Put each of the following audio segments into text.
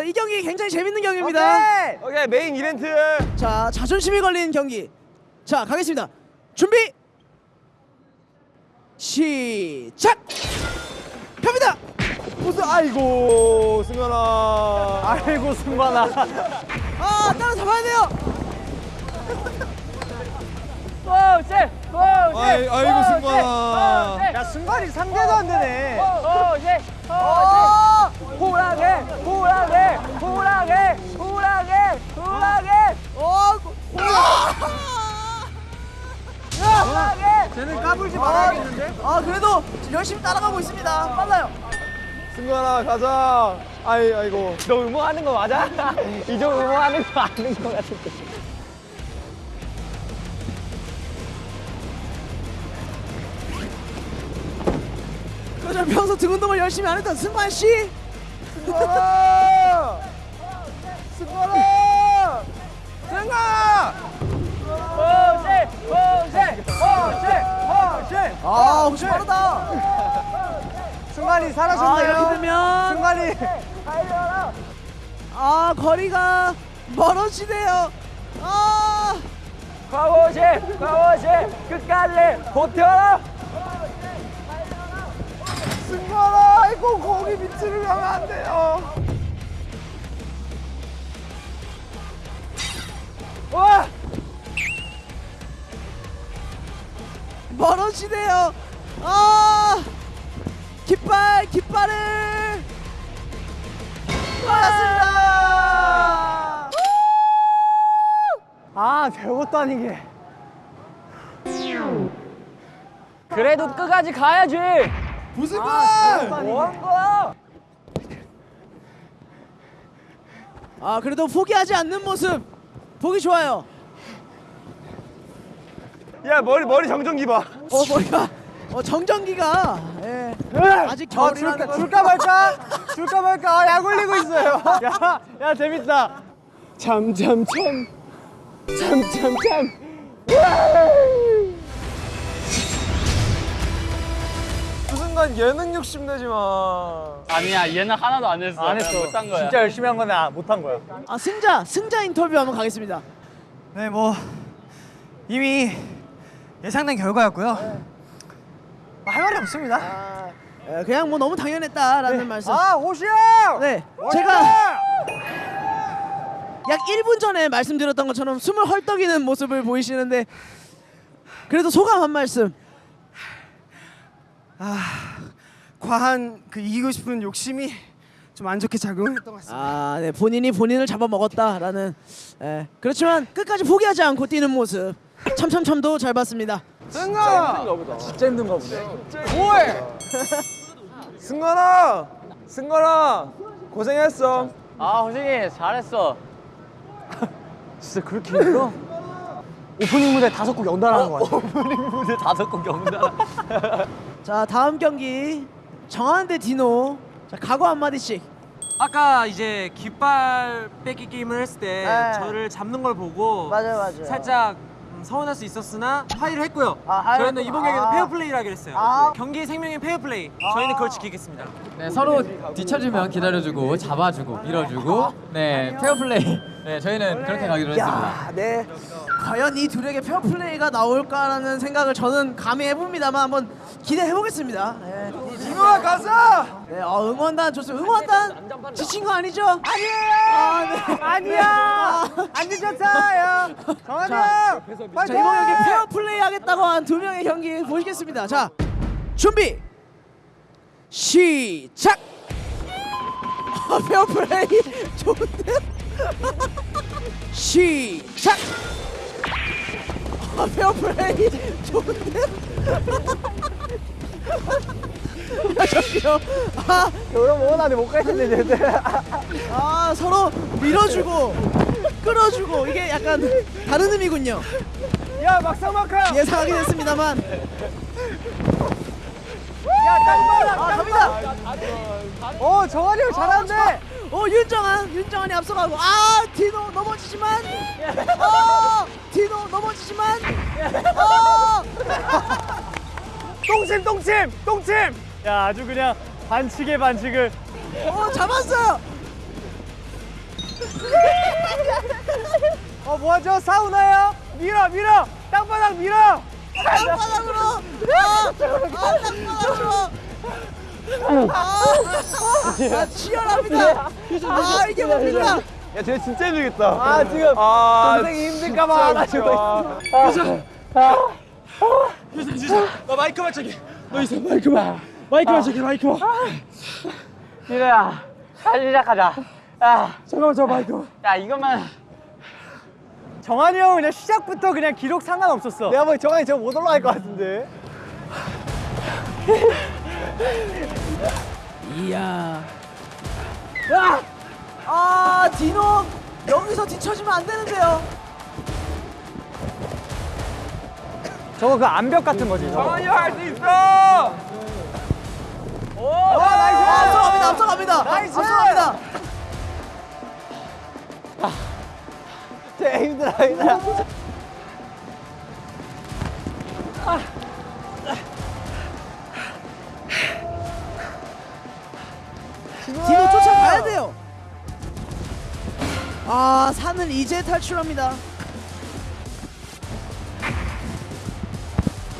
알겠어요. 이 경기 굉장히 재밌는 경기입니다. 오케이. 오케이 메인 이벤트. 자, 자존심이 걸리는 경기. 자, 가겠습니다. 준비. 시작. 갑니다. 무슨 아이고 승관아. 아이고 승관아. 아, 따라 잡아야 돼요. 호시 호시. 아이, 아이고 승관아. 야 승관이 상대도 안 되네. 호시 어! 포즈. 호랑해 호랑해 호랑해 호랑해 호랑해 어! 호랑해. 쟤는 까불지 말아야겠는데? 아, 그래도 열심히 따라가고 있습니다. 빨라요. 승관아 가자. 아이 아이고. 너 응원하는 거 맞아? 이정 응원하는 거 아는 거 같은데. 그저 평소 등 운동을 열심히 안 했던 승관 씨. 승관아. 승관아. 승관아. 호시 호시 호시 호시. 아, 호시 빠르다. 승관이 아, 사라졌네요. 이렇게 되면 승관이. 아, 거리가 멀어지네요. 아! 과거시 과거시 끝까지 버텨라. 승관아 아이고 거기 밑 으로 가면 안 돼요. 와. 멀어지네요. 아! 깃발, 깃발을 받았습니다. 아 별것도 아니게. 그래도 끝까지 가야지. 무슨 뭐한 거야? 아, 그래도 포기하지 않는 모습 보기 좋아요. 야 머리 머리 정전기 봐. 어, 머리가 어, 정전기가 예. 아직 아, 줄까, 걸- 줄까 말까? 줄까 말까? 아, 약 올리고 있어요. 야, 야 재밌다. 참참참. 참참참. 그 순간 예능 욕심 내지 마. 아니야 얘는 하나도 안 했어. 안 했어. 못한 거야. 진짜 열심히 한 건데 아, 못한 거야. 아, 승자, 승자 인터뷰 한번 가겠습니다. 네, 뭐 이미 예상된 결과였고요. 뭐할 말이 없습니다. 예, 그냥 뭐 너무 당연했다라는 말씀. 아, 호시야! 네, 제가 약 1분 전에 말씀드렸던 것처럼 숨을 헐떡이는 모습을 보이시는데 그래도 소감 한 말씀. 과한 그 이기고 싶은 욕심이 좀 안 좋게 작용했던 것 같습니다. 아, 네, 본인이 본인을 잡아먹었다라는. 예, 그렇지만 끝까지 포기하지 않고 뛰는 모습. 참참참도 잘 봤습니다. 승관아. 진짜 힘든가 보네. 뭐해? 승관아. 승관아. 고생했어. 아 호시 잘했어. 진짜 그렇게 힘들어? 오프닝 무대 다섯 곡 연달아 하는 거 같아. 무대 다섯 곡 경다. 자, 다음 경기 정한 대 디노. 자, 각오 한 마디씩. 아까 이제 깃발 뺏기 게임을 했을 때 네. 저를 잡는 걸 보고 맞아요, 맞아요. 살짝 음, 서운할 수 있었으나 합의를 했고요. 아, 저희는 이번. 경기는 아. 페어플레이를 하기로 했어요. 아. 경기 생명인 페어플레이. 저희는 그걸 지키겠습니다. 네, 서로 뒤쳐주면 기다려주고 잡아주고 밀어주고 네 페어플레이 네 저희는 그렇게 가기로 했습니다. 야, 네. 과연 이 둘에게 페어플레이가 나올까라는 생각을 저는 감히 해봅니다만 한번 기대해 보겠습니다. 네. 디노아 가자. 네, 어, 응원단 좋습니다. 응원단 지친 거 아니죠? 아니에요. 아, 네. 아니야! 안 늦었어요! 정한이 자, 형! 자 이번 경기 페어 플레이 하겠다고 한 두 명의 경기 보시겠습니다. 자 준비 시작. 아, 페어 플레이 좋은데? 시작. 아, 페어 플레이 좋은데? 아, 저기요. 아, 그럼 원하는데 못 가겠는데, 얘들. 아 서로 밀어주고 끌어주고 이게 약간 다른 의미군요. 야, 막상 막하! 예상하긴 했습니다만. 야, 딱 봐라! 아, 갑니다. 어, 정한이 형 잘하는데! 어 윤정한 윤정한이 앞서가고 아 디노 넘어지지만 어 디노 넘어지지만 어 똥침, 똥침! 똥침! 야, 아주 그냥 반칙에 반칙을. 어, 잡았어요 어 뭐하죠? 사우나요? 밀어 밀어! 땅바닥 밀어! 땅바닥으로! 아, 아 땅바닥으로! 아, 아 치열합니다. 아 이게 뭡니까? 야, 쟤 진짜 힘들겠다. 아 지금 아, 동생이 힘들까봐 안 하시고 있어 미래야. 다시 시작하자. 야 잠깐만 저 마이크 야 이것만. 정한이 형은 그냥 시작부터 그냥 기록 상관없었어. 내가 보기 정한이 저못 올라갈 것 같은데. 이야. 아 디노 여기서 뒤처지면 안 되는데요. 저거 그 암벽 같은 거지 저거. 할수 있어! 아, 앞서갑니다 앞서갑니다! nice! 앞서갑니다! 쟤 힘들어 힘들어. 디노 쫓아가야 돼요. 아 산을 이제 탈출합니다.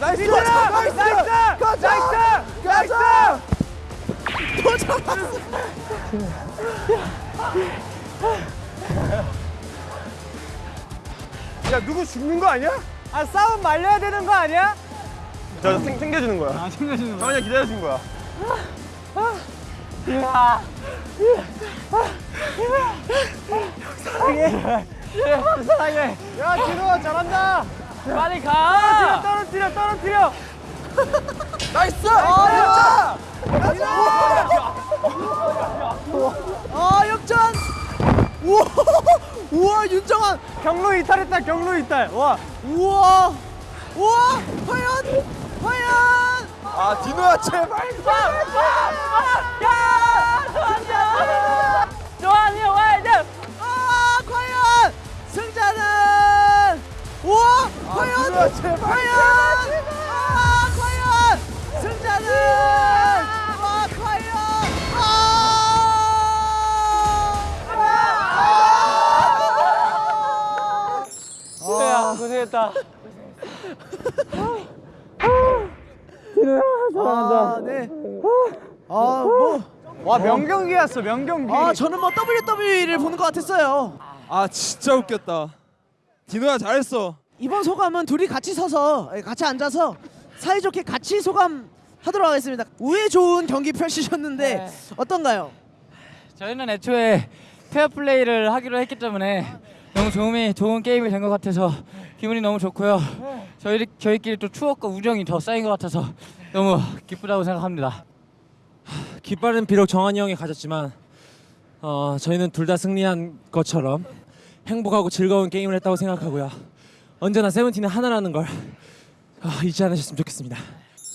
nice! nice! nice! nice! nice 또 잡았어 야, 누구 죽는 거 아니야? 아 싸움 말려야 되는 거 아니야? 저 생, 챙겨주는 거야. 아, 챙겨주는 거야. 정한이 기다려준 거야. 사랑해 야 디노가 잘한다 빨리 가 떨어뜨려 떨어뜨려 nice 아 아 역전 우와 우와 윤정한 경로 이탈했다 경로 이탈 와 우와 우와 과연 과연 아, 디노야, 제발. 정한이 명경기였어 명경기 아, 저는 뭐 WWE를 보는 것 같았어요. 아, 진짜 웃겼다. 디노야, 잘했어. 이번 소감은 둘이 같이 서서, 예, 같이 앉아서 사이좋게 같이 소감 하도록 하겠습니다. 우애 좋은 경기 펼치셨는데 네. 어떤가요? 저희는 애초에 페어 플레이를 하기로 했기 때문에 너무 좋음이 좋은 게임이 된 것 같아서 기분이 너무 좋고요. 저희 저희끼리 또 추억과 우정이 더 쌓인 것 같아서 너무 기쁘다고 생각합니다. 깃발은 비록 정한이 형이 가졌지만 어, 저희는 둘 다 승리한 것처럼 행복하고 즐거운 게임을 했다고 생각하고요. 언제나 세븐틴은 하나라는 걸 아, 잊지 않으셨으면 좋겠습니다.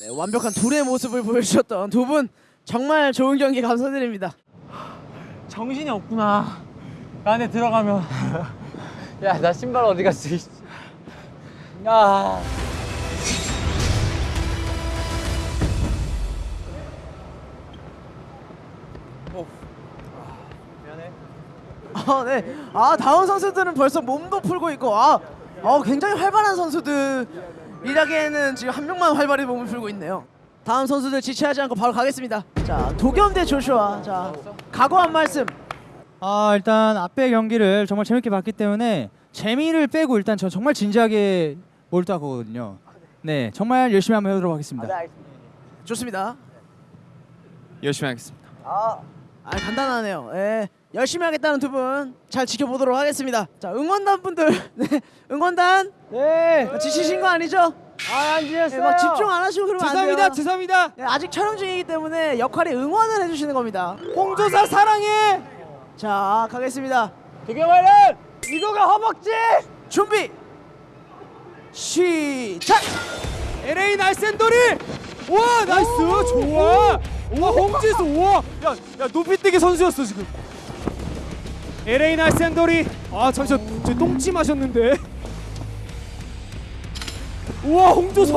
네, 완벽한 둘의 모습을 보여주셨던 두 분 정말 좋은 경기 감사드립니다. 정신이 없구나 그 안에 들어가면 야 나 신발 어디 갔어. 야 아, 네. 아, 다음 선수들은 벌써 몸도 풀고 있고, 아, 어, 굉장히 활발한 선수들이라기에는 지금 한 명만 활발히 몸을 풀고 있네요. 다음 선수들 지체하지 않고 바로 가겠습니다. 자, 도겸 대 조슈아. 자, 각오 한 말씀. 아 일단 앞에 경기를 정말 재밌게 봤기 때문에 재미를 빼고 일단 저 정말 진지하게 몰두하거든요. 네 정말 열심히 한번 해보도록 하겠습니다. 좋습니다. 열심히 하겠습니다. 아, 간단하네요. 예. 열심히 하겠다는 두 분 잘 지켜보도록 하겠습니다. 자, 응원단 분들, 네, 응원단 네 지치신 거 아니죠? 아안 네, 지냈어요 막 집중 안 하시고 그러면 안 돼요. 죄송합니다, 죄송합니다. 네, 아직 촬영 중이기 때문에 역할이 응원을 해주시는 겁니다. 홍조사 사랑해 자, 가겠습니다. 도겸아는 이거가 허벅지 준비 시작. LA 날쌘돌이! 와, nice! 좋아! 와, 홍지수, 우와! 야, 야, 높이 뛰기 선수였어, 지금. LA 날쌘돌이. 아 잠시만 저 똥찜 하셨는데. 우와 홍지수.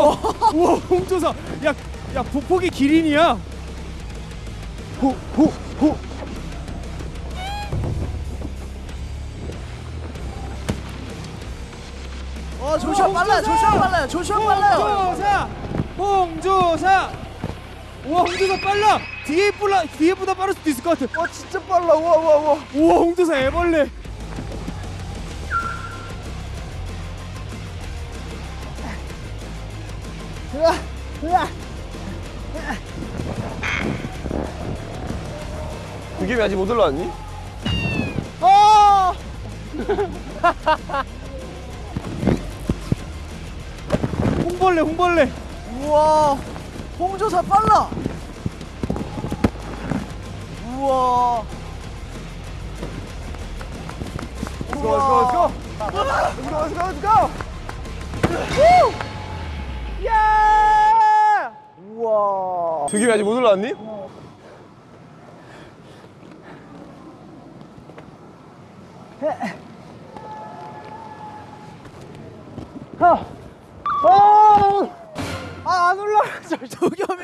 우와. 홍지수. 야, 야 보폭이 기린이야. 호호호. 어 조시아 빨라 조시아 빨라 조시아 빨라 홍조사. 홍조사. 우와 홍조사 빨라. 뒤에 불라 뒤에보다 빠를 수도 있을 것 같아 와 진짜 빨라. 우와 우와 우와. 우와 홍조사 애벌레 그게 왜 아직 못 올라왔니? 홍벌레 홍벌레 우와 홍조사 빨라. 우와. Let's go, let's go, let's go. Let's go, let's go, let's go. Woo! Yeah! 우와. 그게 왜 아직 못 올라왔니? 아안 올라. 도겸이.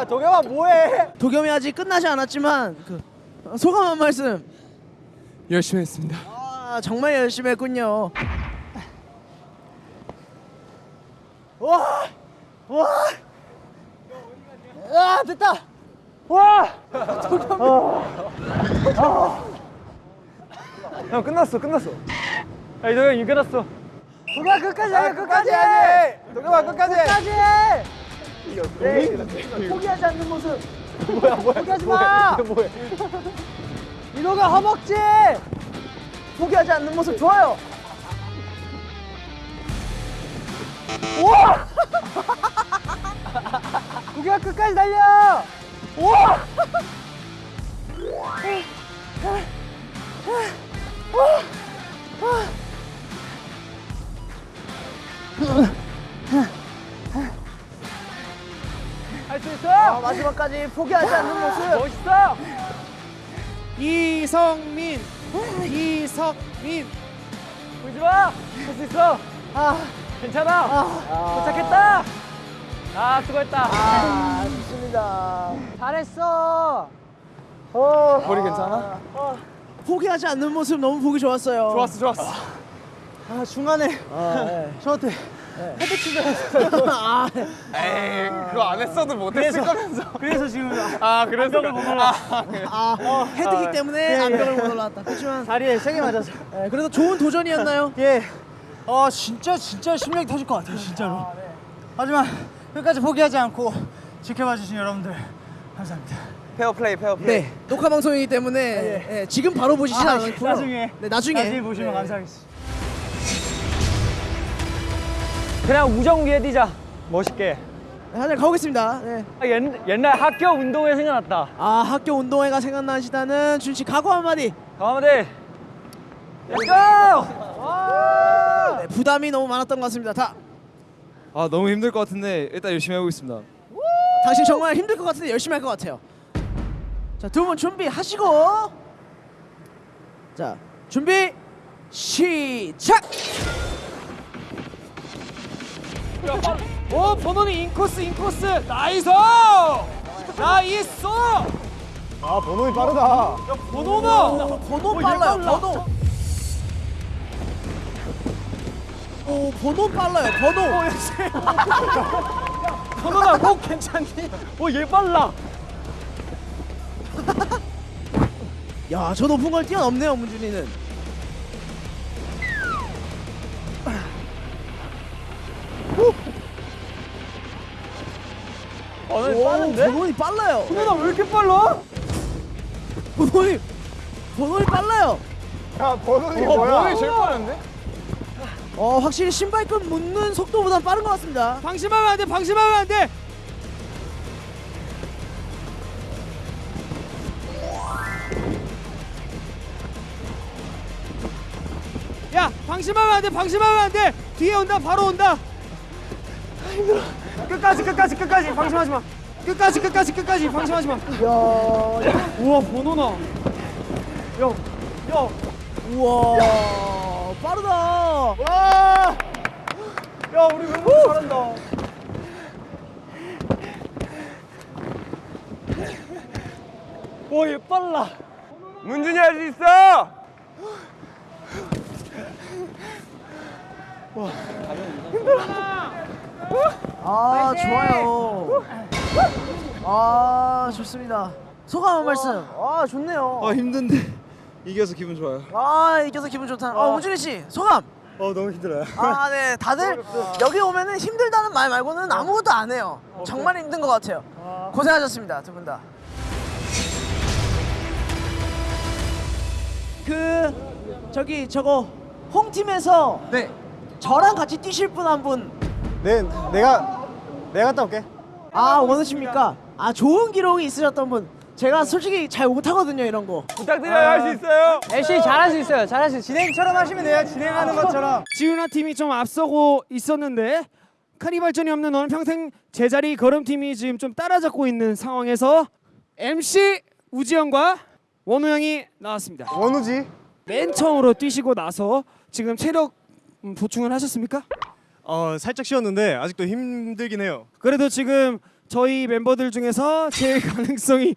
야 도겸아 뭐해? 도겸이 아직 끝나지 않았지만 그 어, 소감 한 말씀. 열심히 했습니다 아 정말 열심히 했군요. 아 됐다. 와. 형 끝났어 끝났어. 야 이도현 이 끝났어. 도겸아 끝까지 해 끝까지 해. 도겸아 끝까지 해. 끝까지 해. 포기하지 않는 모습. 뭐야 뭐야 포기하지 마. 뭐야. 민호가 허벅지. 포기하지 않는 모습 좋아요. 도겸아 끝까지 달려. 할수 있어. 아, 마지막까지 포기하지 않는 모습. 멋있어. 이성민 이성민 울지 마. 할 수 있어. 아 괜찮아. 도착했다. 아 수고했다. 아 좋습니다. 잘했어. 어. 머리 괜찮아? 포기하지 않는 모습 너무 보기 좋았어요. 좋았어 좋았어. 아 중간에 저한테 헤드 치자. 아, 에이 그거 안 했어도 못했을 거면서. 그래서 지금 아 그래서 못 올라. 아 헤드기 때문에 암벽을 못 올라왔다. 그렇지만 다리에 세게 맞아서. 예, 그래도 좋은 도전이었나요? 예. 어 진짜 진짜 심장이 터질 것 같아요 진짜로. 하지만 끝까지 포기하지 않고 지켜봐 주신 여러분들 감사합니다. 페어플레이 페어플레이. 네 녹화 방송이기 때문에 예, 지금 바로 보시진 아, 않고요. 나중에. 네 나중에 나중에 보시면 네. 감사하겠습니다. 그냥 우정 위해 뛰자. 멋있게. 네, 한번 가보겠습니다. 네. 아, 옛, 옛날 학교 운동회 생각났다. 아 학교 운동회가 생각나시다는 준씨 각오 한마디. 가만히. Let's go! 네, 부담이 너무 많았던 것 같습니다. 다 아 너무 힘들 것 같은데 일단 열심히 해보겠습니다. 당신 정말 힘들 것 같은데 열심히 할 것 같아요. 자, 두 분 준비하시고 자, 준비 시작. 오 버논이 인코스 인코스 nice Nice 아, 버논이 빠르다. 야 버논아 오, 버논 빨라요. 버논. 오, 버논 빨라요. 버논. 버논아 꼭 괜찮니? 오, 얘 빨라. 야, 저 높은 걸 뛰어넘네요, 문준이는. 빠른데? 번호이 빨라요. 번호나 왜 이렇게 빨라? 번호이 번호이 빨라요. 야, 번호이 뭐야? 번호이 제일 빠른데? 어, 확실히 신발끈 묶는 속도보다 빠른 것 같습니다. 방심하면 안 돼 방심하면 안 돼 야 방심하면 안 돼 방심하면 안 돼 뒤에 온다 바로 온다 끝까지, 끝까지, 끝까지. 방심하지 마. 끝까지 끝까지 끝까지 방심하지 마 우와 번호나 야, 야 우와, 빠르다. 와! 야, 우리 멤버 잘한다. 와, 얘 빨라. 문준이 할 수 있어! 아 좋아요. 아 좋습니다. 소감 한 말씀. 아 좋네요. 아 힘든데 이겨서 기분 좋아요. 아 이겨서 기분 좋다. 아 우준이 씨 소감. 어 너무 힘들어요. 아 네 다들 여기 오면은 힘들다는 말 말고는 아무것도 안 해요. 정말 힘든 것 같아요. 고생하셨습니다 두 분 다. 그 저기 저거 홈팀에서 네. 저랑 같이 뛰실 분 한 분. 네, 내가 내가 갔다 올게. 아 원하십니까? 아 좋은 기록이 있으셨던 분. 제가 솔직히 잘 못하거든요 이런 거. 부탁드려요. 할 수 있어요. MC 잘할 수 있어요. 잘할 수 있어요. 진행처럼 하시면 돼요. 진행하는 것처럼. 지훈아 팀이 좀 앞서고 있었는데 카니발전이 없는 너는 평생 제자리 걸음 팀이 지금 좀 따라잡고 있는 상황에서 MC 우지영과 원우 형이 나왔습니다. 원우지. 맨 처음으로 뛰시고 나서 지금 체력 음, 보충을 하셨습니까? 어 살짝 쉬었는데 아직도 힘들긴 해요. 그래도 지금 저희 멤버들 중에서 제일 가능성이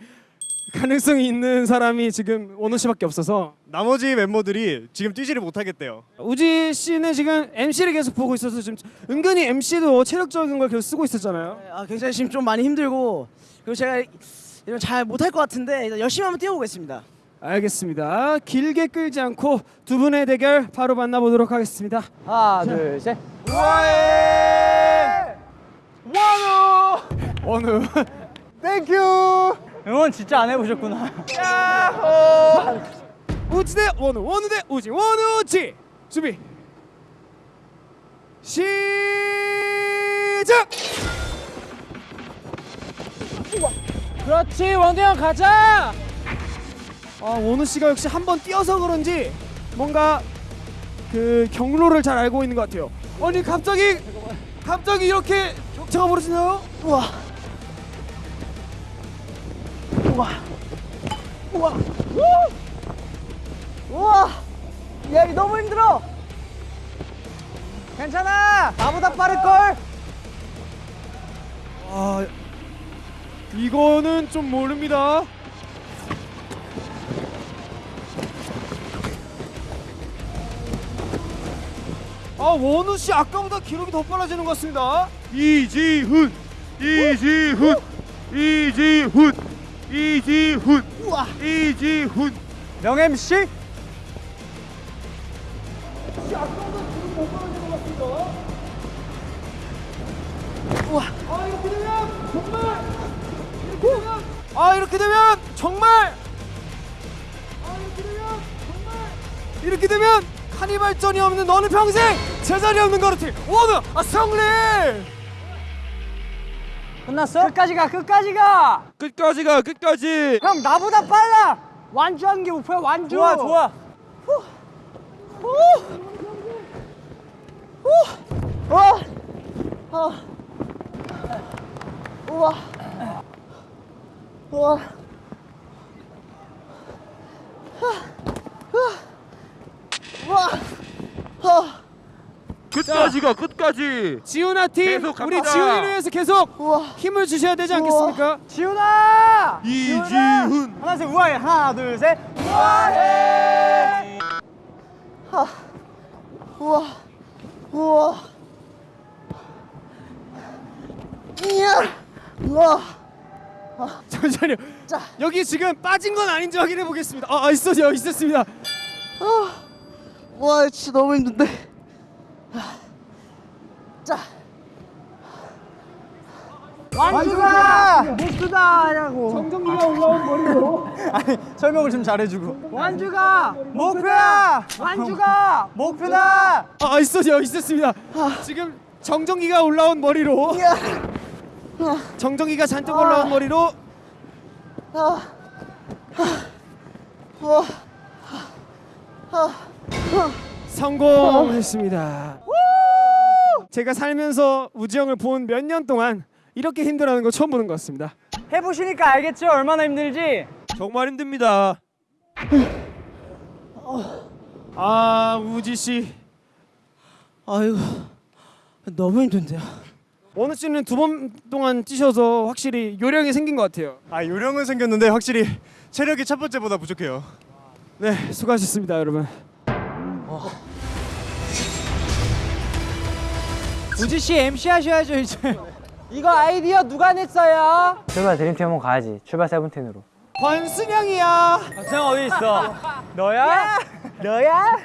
가능성이 있는 사람이 지금 원우 씨밖에 없어서 나머지 멤버들이 지금 뛰지를 못하겠대요. 우지 씨는 지금 MC를 계속 보고 있어서 지금 은근히 MC도 체력적인 걸 계속 쓰고 있었잖아요. 아 굉장히 지금 좀 많이 힘들고 그리고 제가 이런 잘 못할 것 같은데 열심히 한번 뛰어보겠습니다. 알겠습니다. 길게 끌지 않고 두 분의 대결 바로 만나보도록 하겠습니다. 하나, 둘, 셋. 원우 thank you. 응원 진짜 안 해보셨구나. 우지 대 원우 원우 대 우지 원우 우지 준비 시작. 그렇지 원우 형 가자. 아 원우 씨가 역시 한 번 뛰어서 그런지 뭔가 그 경로를 잘 알고 있는 것 같아요. 아니 갑자기 갑자기 이렇게 격차가 벌어지나요? 우와. 우와. 우와. 우와. 야, 이 너무 힘들어. 괜찮아. 나보다 빠를 걸. 아 이거는 좀 모릅니다. 아 원우 씨 아까보다 기록이 더 빨라지는 것 같습니다. 이지훈 이지훈 이지훈 이지훈 우와. 이지훈 명 MC. 아 이렇게 되면 정말 이렇게 되면 카니발전이 없는 너는 평생 제자리 없는 거르티 원우 아 승리 끝났어? 끝까지 가. 끝까지 가. 끝까지 가 끝까지 형 나보다 빨라. 완주하는 게 목표야. 완주. 좋아 좋아. 우와. 아. 우와. 우와. 우와. 우와. 끝까지 가 끝까지 지훈아 팀 계속 우리. 지훈이를 위해서 계속 우와. 힘을 주셔야 되지 않겠습니까? 지훈아. 이지훈 하나 셋 우아해. 하나 둘 셋. 우아해. 우와. 우와. 이야. 우와. 잠시만요. 자. 여기 지금 빠진 건 아닌지 확인해 보겠습니다. 아, 아 있었요 있었습니다. 와, 진짜 너무 힘든데. 자. 완주가 목표다라고. 정정기가 올라온 머리로. 아니 설명을 좀 잘해주고. 완주가 목표야. 완주가 목표다. 아, 아 있었요 있었습니다. 지금 정정기가 올라온 머리로 이야. 정정기가 잔뜩 올라온 머리로 우와. 성공했습니다. 제가 살면서 우지 형을 본 몇 년 동안 이렇게 힘들어하는 거 처음 보는 것 같습니다. 해보시니까 알겠죠 얼마나 힘들지. 정말 힘듭니다 아 우지 씨, 아이고. 너무 힘든데요. 원우 씨는 두 번 동안 뛰셔서 확실히 요령이 생긴 것 같아요. 아 요령은 생겼는데 확실히 체력이 첫 번째보다 부족해요. 네, 수고하셨습니다, 여러분. 우지 씨 MC 하셔야죠 이제. 이거 아이디어 누가 냈어요? 출발 드림팀 한번 가야지. 출발 세븐틴으로. 권순영이야. 수영 어디 있어? 너야? 너야?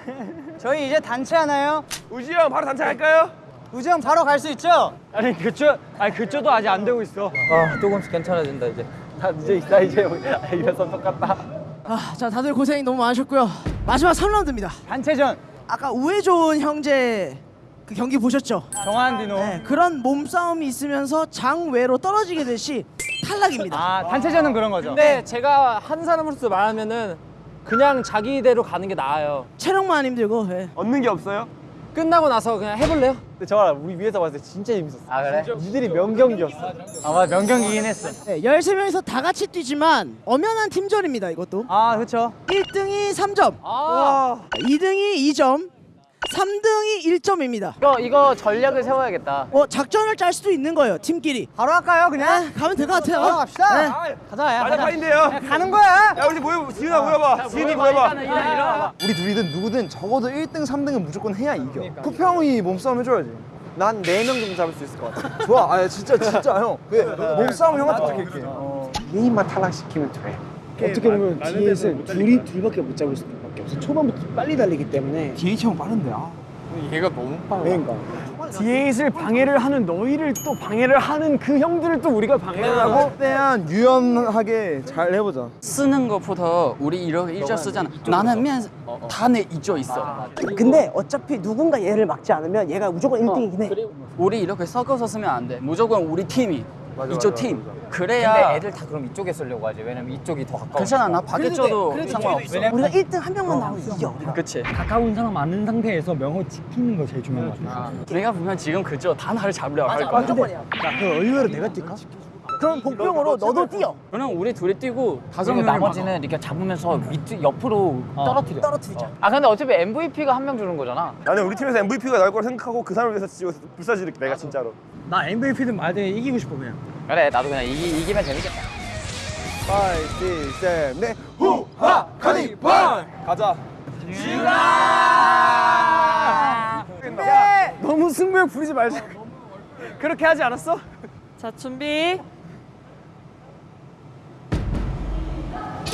저희 이제 단체 하나요? 우지 형 바로 단체 할까요? 우지 형 바로 갈 수 있죠? 아니 그쪽 아니 그쪽도 아직 안 되고 있어. 아 조금씩 괜찮아진다 이제. 다 이제 나 이제 이래서 똑같다. 아, 자 다들 고생이 너무 많으셨고요. 마지막 3라운드입니다. 단체전. 아까 우애 좋은 형제 그 경기 보셨죠? 정한 디노. 네, 그런 몸싸움이 있으면서 장외로 떨어지게 될 시 탈락입니다. 아 단체전은 그런 거죠. 근데 제가 한 사람으로서 말하면은 그냥 자기대로 가는 게 나아요. 체력만 힘들고. 예. 얻는 게 없어요? 끝나고 나서 그냥 해볼래요? 근데 저 우리 위에서 봤을 때 진짜 재밌었어. 아 그래? 니들이 명경기였어. 아 맞아 명경기긴 했어. 네, 13명이서 다 같이 뛰지만 엄연한 팀전입니다, 이것도. 아 그렇죠. 1등이 3점, 아. 2등이 2점, 3등이 1점입니다. 이거 이거 전략을 세워야겠다. 어, 작전을 짤 수도 있는 거예요, 팀끼리. 바로 할까요 그냥? 아, 가면 될 것 같아요. 바로 갑시다. 네. 가자 야. 맞아 파인데요. 가는 거야. 야 우리 모여 지훈아 모여봐. 지훈이 모여봐. 우리 둘이든 누구든 적어도 1등, 3등은 무조건 해야 이겨. 쿠평이 몸싸움 해줘야지. 난 4명 정도 잡을 수 있을 것 같아. 좋아. 아 진짜 진짜 형. 왜? 몸싸움 형한테 맡길게. 개인만 탈락시키면 돼. 어떻게 보면 DH는 둘이 둘밖에 못 잡을 수 밖에 없어. 초반부터 빨리 달리기 때문에 DH 형 빠른데. 아. 얘가 너무 빨라. 그러니까. DH를 방해를 하는 너희를 또 방해를 하는 그 형들을 또 우리가 방해를 하고 최대한 유연하게 잘 해보자. 쓰는 것보다 우리 이렇게 일절 쓰잖아. 나는 맨 단에 이쪽 있어. 근데 어차피 누군가 얘를 막지 않으면 얘가 무조건 1등이긴 해. 우리 이렇게 섞어서 쓰면 안 돼. 무조건 우리 팀이 이쪽 팀. 그래야 애들 다 그럼 이쪽에 쓰려고 하지. 왜냐면 이쪽이 더 가까워. 괜찮아. 나 밖에 쳐도 상관없어. 우리가 1등 한 명만 나오면 이겨. 우리가. 그치. 가까운 사람 많은 상태에서 명호 지키는 거 제일 중요한 거 같아. 내가 보면 지금 그저 단하를 잡으려 할 거야. 야, 그 의외로 내가 뛸까? 그럼 복병으로 너도 뛰어. 그럼 우리 둘이 뛰고 다섯 명을 나머지는 이렇게 잡으면서 밑 옆으로 떨어뜨려. 떨어뜨리자. 아 근데 어차피 MVP가 한 명 주는 거잖아. 나는 우리 팀에서 MVP가 나올 거라 생각하고 그 사람을 위해서 지금 불사지를게 내가 진짜로. 나 MVP든 말든 이기고 싶어 그냥. 그래 나도 그냥 이기, 이기면 재밌겠다. 5, 6, 7, 8. 후하 카니발. 가자. 너무 승부욕 부리지 말자. 그렇게 하지 않았어? 자 준비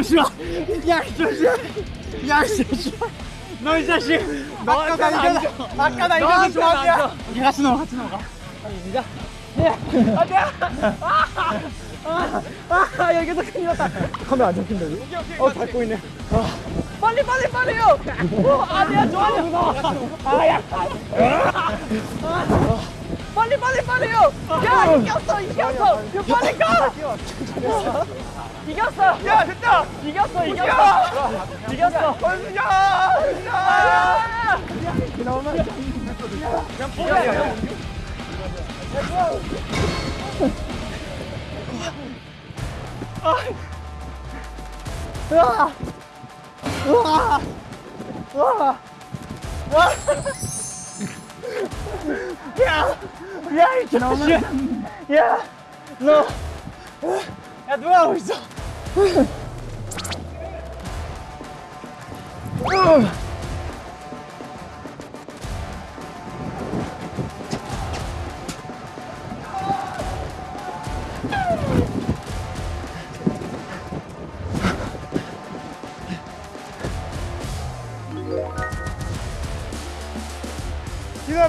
아. 야이 조심아. 너이 자식. 너 아까 나 이겨. 아까 나 이겨서 좋아하냐? 같이 넘어 같이 넘어가. 아 여기서 큰일 났다. 카메라 안 잡힌다 이거. 어 밟고 있네. 빨리 빨리 빨리요 어, 아니야 좋아요 아야 빨리 빨리 빨리요 야 이겼어 이겼어 야, 빨리 가 이겼어 야 됐다 이겼어 이겼어 이겼어 권수야 야 야이 자식. 야 너. 야 누가 하고 있어?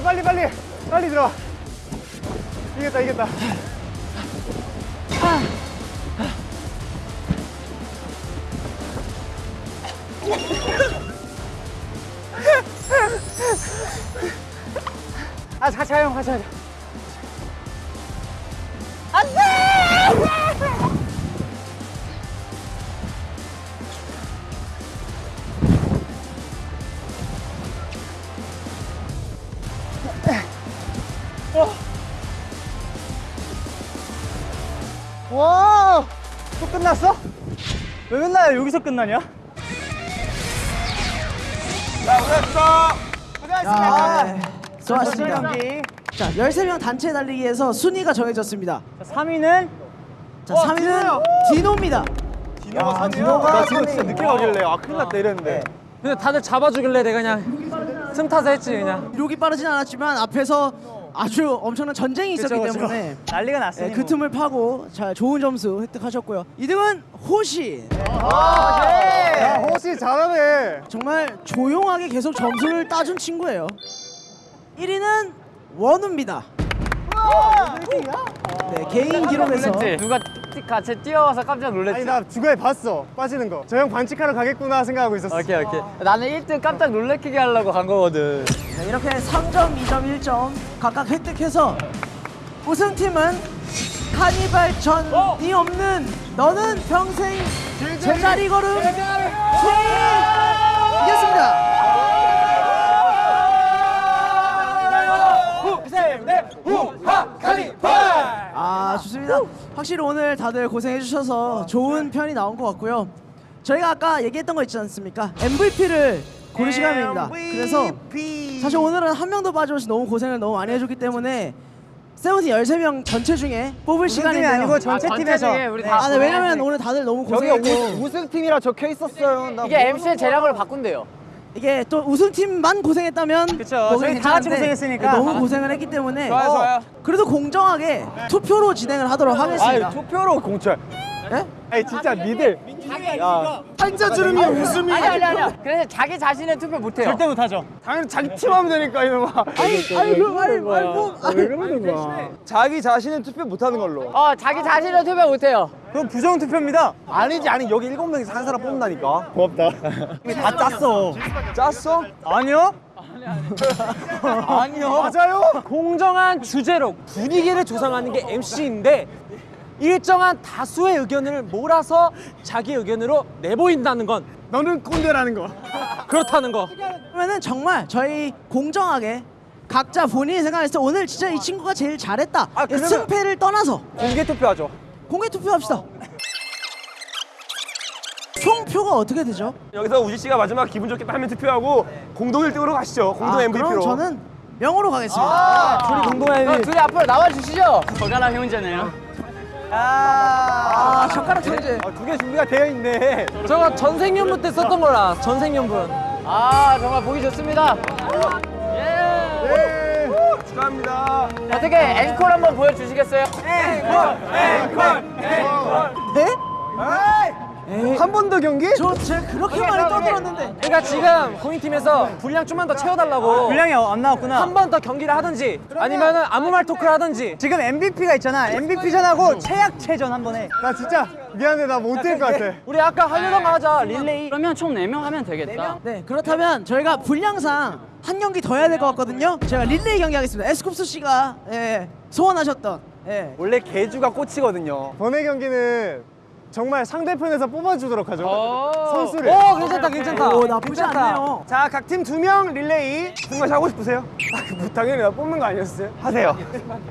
빨리 빨리. 빨리 들어와. 이겼다 이겼다. 아 같이 가요 같이 가자 여기서 끝나냐? 자, 네. 수고하셨습니다. 경기. 자, 13명 단체 달리기에서 순위가 정해졌습니다. 자, 3위는 자, 3위는 디노입니다. 야, 디노가 나 지금 진짜 늦게 가길래 아 큰일 났다 이랬는데. 근데 다들 잡아주길래 내가 그냥 틈 타서 했지 그냥. 이록이 빠르진 않았지만 앞에서 아주 엄청난 전쟁이 있었기 그쵸, 그쵸. 때문에 난리가 났으니 네, 그 뭐. 틈을 파고 자, 좋은 점수 획득하셨고요. 2등은 호시. 야, 호시 잘하네. 정말 조용하게 계속 점수를 따준 친구예요. 1위는 원우입니다. 네, 개인 기록에서 누가 틱틱 같이 뛰어와서 깜짝 놀랐지. 아니 나 중간에 봤어 빠지는 거. 저 형 반칙하러 가겠구나 생각하고 있었어. 오케이 오케이. 나는 1등 깜짝 놀래키게 하려고 간 거거든. 네, 이렇게 3점, 2점, 1점 각각 획득해서 우승팀은 카니발 전이 없는 너는 평생 제자리 걸음 팀 이겼습니다. 아 좋습니다. 확실히 오늘 다들 고생해 주셔서 좋은 편이 나온 것 같고요. 저희가 아까 얘기했던 거 있지 않습니까? MVP를 고를 시간입니다. 그래서 사실 오늘은 한 명도 빠짐없이 너무 고생을 너무 많이 해줬기 때문에 세븐틴 13명 전체 중에 뽑을 시간인데요. 아니고 전체 팀에서. 우리 아, 네, 왜냐면 오늘 다들 너무 고생했고 우승 팀이라 적혀 있었어요. 나 이게 MC의 재량으로 바꾼대요. 이게 또 우승팀만 고생했다면 그쵸, 뭐 저희 다 같이 고생했으니까. 네, 너무 고생을 했기 때문에 좋아요, 좋아요. 그래도 공정하게 투표로 진행을 하도록 하겠습니다. 투표로 공천. 네? 아니 진짜 니들 한자 주름이 웃음이. 아니 아니 아니야. 그래서 자기 자신의 투표 못 해요. 절대 못하죠. 당연히 자기 팀하면 되니까 이놈아. 아니 아니 그 아니 말고 왜 그러는 거야? 자기 자신은 투표 못하는 걸로. 어 자기 자신의 투표 못 해요. 그럼 부정 투표입니다. 아니지 아니 여기 일곱 명에서 한 사람 뽑는다니까. 고맙다. 이미 다 짰어. 짰어? 아니요? 아니요. 맞아요. 공정한 주제로 분위기를 조성하는 게 MC인데 일정한 다수의 의견을 몰아서 자기 의견으로 내보인다는 건 너는 꼰대라는 거. 그렇다는 거. 그러면은 정말 저희 공정하게 각자 본인이 생각했을 때 오늘 진짜 이 친구가 제일 잘했다. 아, 승패를 떠나서 공개 투표하죠. 공개 투표합시다. 총표가 어떻게 되죠? 여기서 우지 씨가 마지막 기분 좋겠다 하면 투표하고 공동 1등으로 가시죠. 공동 아, MVP로. 그럼 저는 명으로 가겠습니다. 둘이 공동 MVP. 어, 둘이 앞으로 나와 주시죠. 저가랑 형제네요. 아, 젓가락 천재. 두개 준비가 되어 있네. 저거 전생연분 때 썼던 거라 전생연분. 아 정말 보기 좋습니다. 축하합니다. 어떻게 앵콜 한번 보여주시겠어요? 네? 한 번 더 경기? 저 제가 그렇게 많이 떠들었는데. 그러니까 지금 공인팀에서 분량 좀만 더 채워달라고 분량이 안 나왔구나. 한 번 더 경기를 하든지 아니면 은 아무 말 토크를 하든지 지금 MVP가 있잖아. MVP전하고 최약체전 한 번 해. 나 진짜 미안해. 나 못 될 것 같아. 우리 아까 하려던 거 하자 릴레이 그러면 총 4명 하면 되겠다. 네, 그렇다면 저희가 분량상 한 경기 더 해야 될 것 같거든요. 제가 릴레이 경기 하겠습니다. 에스쿱스 씨가 예, 소원하셨던 예. 원래 개주가 꽃이거든요. 번외 경기는 정말 상대편에서 뽑아주도록 하죠. 선수를. 오 괜찮다 괜찮다 오, 나쁘지 않네요. 자, 각 팀 두 명 릴레이. 승관 씨 하고 싶으세요? 아, 뭐 당연히 나 뽑는 거 아니었어요? 하세요.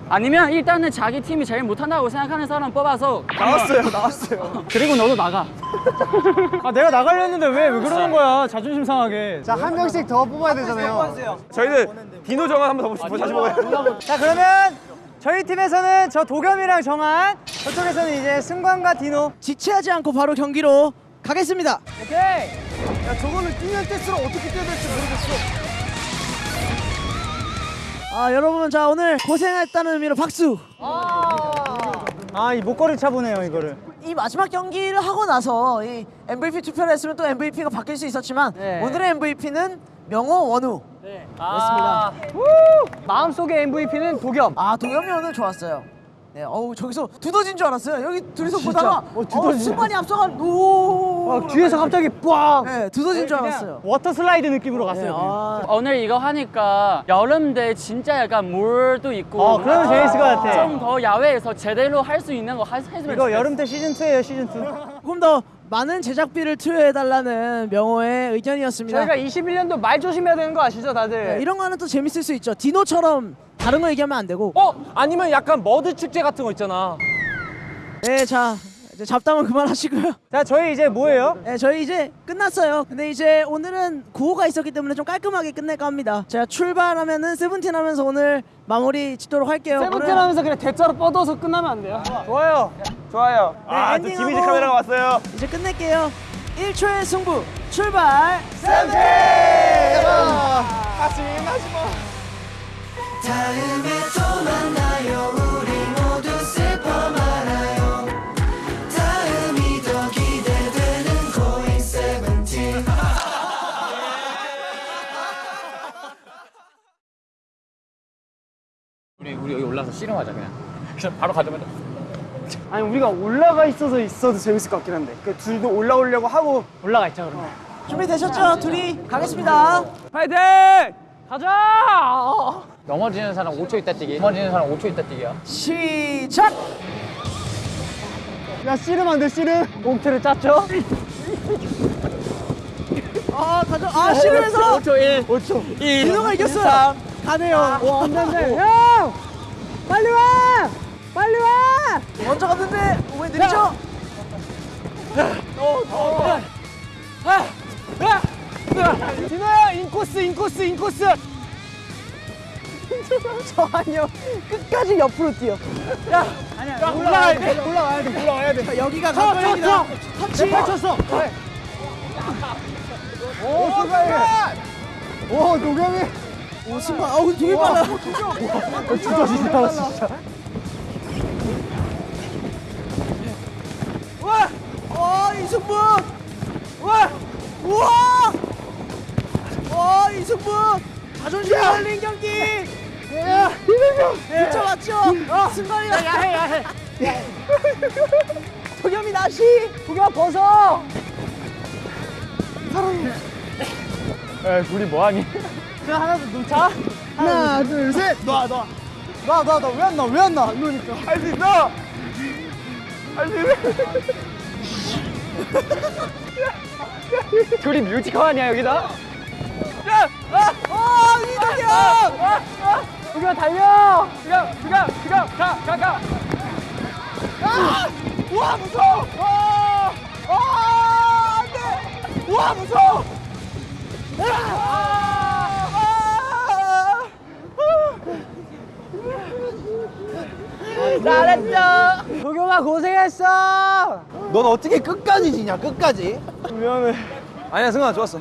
아니면 일단은 자기 팀이 제일 못한다고 생각하는 사람 뽑아서 나왔어요, 나왔어요. 그리고 너도 나가. 아 내가 나가려 했는데 왜 왜 그러는 거야? 자존심 상하게. 자 한 명씩 더 뽑아야 되잖아요. 저희는 디노 정한 한번 더 보시죠. 다시 먹어요. 자 그러면 저희 팀에서는 저 도겸이랑 정한 저쪽에서는 이제 승관과 디노. 지체하지 않고 바로 경기로 가겠습니다. 오케이. 야, 저거는 뛰면 뛸수록 어떻게 뛰어야 될지 모르겠어. 아, 여러분 자 오늘 고생했다는 의미로 박수. 아이 목걸이 차보네요 이거를. 이 마지막 경기를 하고 나서 이 MVP 투표를 했으면 또 MVP가 바뀔 수 있었지만 네. 오늘의 MVP는 명호 원우 그렇습니다. 마음속의 MVP는 도겸. 아 도겸이 오늘 좋았어요. 네, 어우 저기서 두더진 줄 알았어요. 여기 둘이서 진짜? 보다가 어, 어, 두더지네. 승관이 앞서간 오. 어, 뒤에서 갑자기 꽝. 네, 두더진 줄 알았어요. water slide 느낌으로 네, 갔어요. 아, 오늘 이거 하니까 여름인데 진짜 약간 물도 있고 어, 그러면 재밌을 것 같아. 좀 더 야외에서 제대로 할 수 있는 거 하- 했으면 이거 좋겠어. 여름 때 시즌 2예요, 시즌 2. 조금 더 많은 제작비를 투여해달라는 명호의 의견이었습니다. 저희가 21년도 말 조심해야 되는 거 아시죠, 다들? 네, 이런 거는 또 재밌을 수 있죠. 디노처럼 다른 거 얘기하면 안 되고. 어 아니면 약간 머드 축제 같은 거 있잖아. 네, 자 이제 잡담은 그만하시고요. 자, 저희 이제 뭐예요? 네, 저희 이제 끝났어요. 근데 이제 오늘은 구호가 있었기 때문에 좀 깔끔하게 끝낼까 합니다. 제가 출발하면은 세븐틴 하면서 오늘 마무리 짓도록 할게요. 세븐틴 오늘은- 하면서 그냥 대자로 뻗어서 끝나면 안 돼요? 좋아요. 좋아요. 네, 아, 또 엔딩하고 디미지 카메라가 왔어요. 이제 끝낼게요. 1초의 승부 출발. 세븐틴! 하지 하지 마. 다음에 또 만나요 우리 모두 우리 여기 올라서 씨름하자 그냥. 그냥 바로 가자마자. 아니, 우리가 올라가 있어서 있어도 재밌을 것 같긴 한데. 그 둘도 올라오려고 하고 올라가 있자, 그러면. 준비되셨죠? 둘이 가겠습니다. 파이팅! 가자! 넘어지는 사람 5초 있다 뛰기. 넘어지는 사람 5초 있다 뛰기야. 시작. 야, 씨름 안 돼, 씨름. 몽트를 짰죠? 아 가져. 아 씨름해서 5초 1. 5초 1. 디노가 이겼어요. 가네요. 와, 안 돼, 안 돼. 형! 빨리 와! 빨리 와! 먼저 갔는데 왜 느리죠? 디노야, 인코스, 인코스, 인코스! 저 아니요. 끝까지 옆으로 뛰어. 야, 올라가야 돼, 올라가야 돼, 올라가야 돼. 자, 여기가 쳐, 관건입니다. 쳐, 쳐. 터치. 내 쳤어. 오, 순간! 오, 도겸이. 오 승관. 어우 되게 빨라. 진짜 진짜 진짜. 와! 와 이승분! 와! 우와! 와 이승분! 자존심 걸린 경기! 야, 맞죠? 승관이가 야해, 야해. 도겸이 나시! 도겸아 벗어. 야, 둘이 뭐 하니? 자, 하나 더 놓자. 하나, 둘, 셋. 놔, 놔. 놔, 놔, 놔. 왜안 나? 왜안 나? 이러니까. 할 수 있어. 할 수 있어. 둘이 뮤지컬 아니야, 여기다? 야! 아! 아 이득이야! 도겸아 달려. 도겸, 도겸, 도겸, 가, 가, 가. 아! 와 무서워! 아! 아! 안 돼! 와 무서워! 아! 잘했어. 도겸아 고생했어. 넌 어떻게 끝까지 지냐 끝까지? 미안해. 아니야 승아 좋았어.